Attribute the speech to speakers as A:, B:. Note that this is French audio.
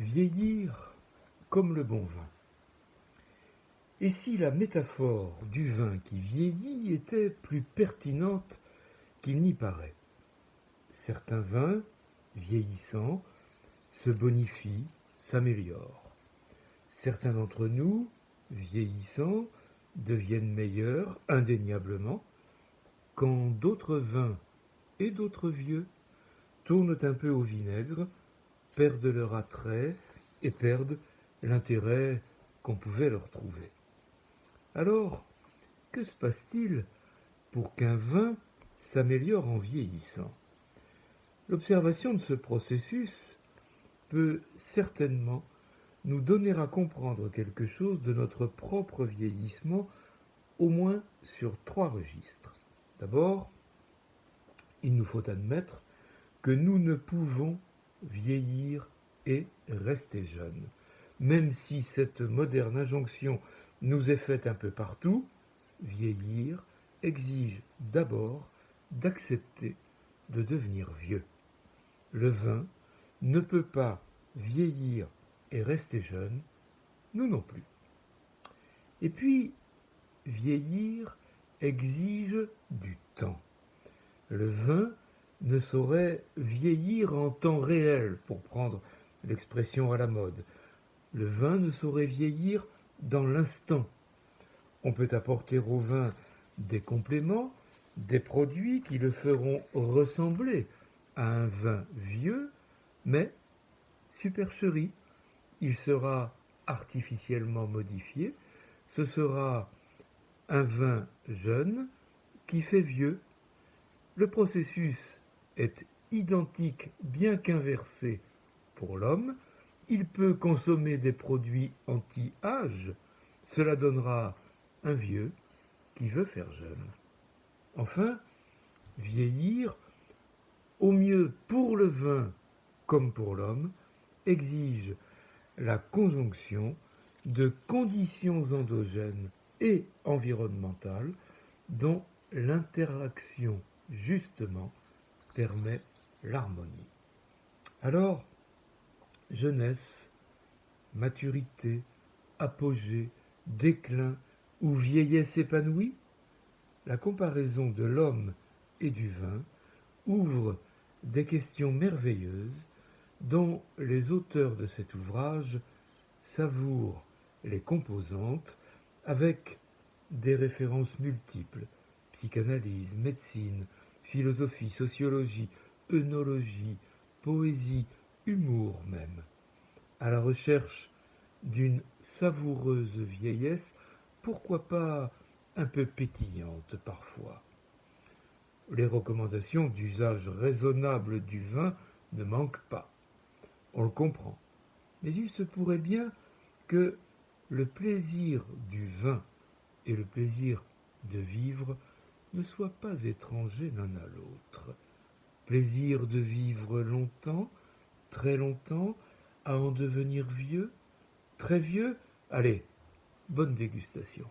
A: Vieillir comme le bon vin. Et si la métaphore du vin qui vieillit était plus pertinente qu'il n'y paraît? Certains vins, vieillissants, se bonifient, s'améliorent. Certains d'entre nous, vieillissants, deviennent meilleurs indéniablement, quand d'autres vins et d'autres vieux tournent un peu au vinaigre, perdent leur attrait et perdent l'intérêt qu'on pouvait leur trouver. Alors, que se passe-t-il pour qu'un vin s'améliore en vieillissant? L'observation de ce processus peut certainement nous donner à comprendre quelque chose de notre propre vieillissement, au moins sur trois registres. D'abord, il nous faut admettre que nous ne pouvons vieillir et rester jeunes. Même si cette moderne injonction nous est faite un peu partout, vieillir exige d'abord d'accepter de devenir vieux. Le vin ne peut pas vieillir et rester jeune, nous non plus. Et puis, vieillir exige du temps. Le vin ne saurait vieillir en temps réel, pour prendre l'expression à la mode. Le vin ne saurait vieillir dans l'instant. On peut apporter au vin des compléments, des produits qui le feront ressembler à un vin vieux, mais supercherie. Il sera artificiellement modifié. Ce sera un vin jeune qui fait vieux. Le processus est identique bien qu'inversé pour l'homme. Il peut consommer des produits anti-âge. Cela donnera un vieux qui veut faire jeune. Enfin, vieillir, au mieux pour le vin comme pour l'homme, exige la conjonction de conditions endogènes et environnementales dont l'interaction, justement, permet l'harmonie. Alors, jeunesse, maturité, apogée, déclin ou vieillesse épanouie, la comparaison de l'homme et du vin ouvre des questions merveilleuses dont les auteurs de cet ouvrage savourent les composantes avec des références multiples, psychanalyse, médecine, philosophie, sociologie, œnologie, poésie, humour même, à la recherche d'une savoureuse vieillesse, pourquoi pas un peu pétillante parfois. Les recommandations d'usage raisonnable du vin ne manquent pas. On le comprend. Mais il se pourrait bien que le plaisir du vin et le plaisir de vivre ne soient pas étrangers l'un à l'autre. Plaisir de vivre longtemps, très longtemps, à en devenir vieux, très vieux, allez, bonne dégustation.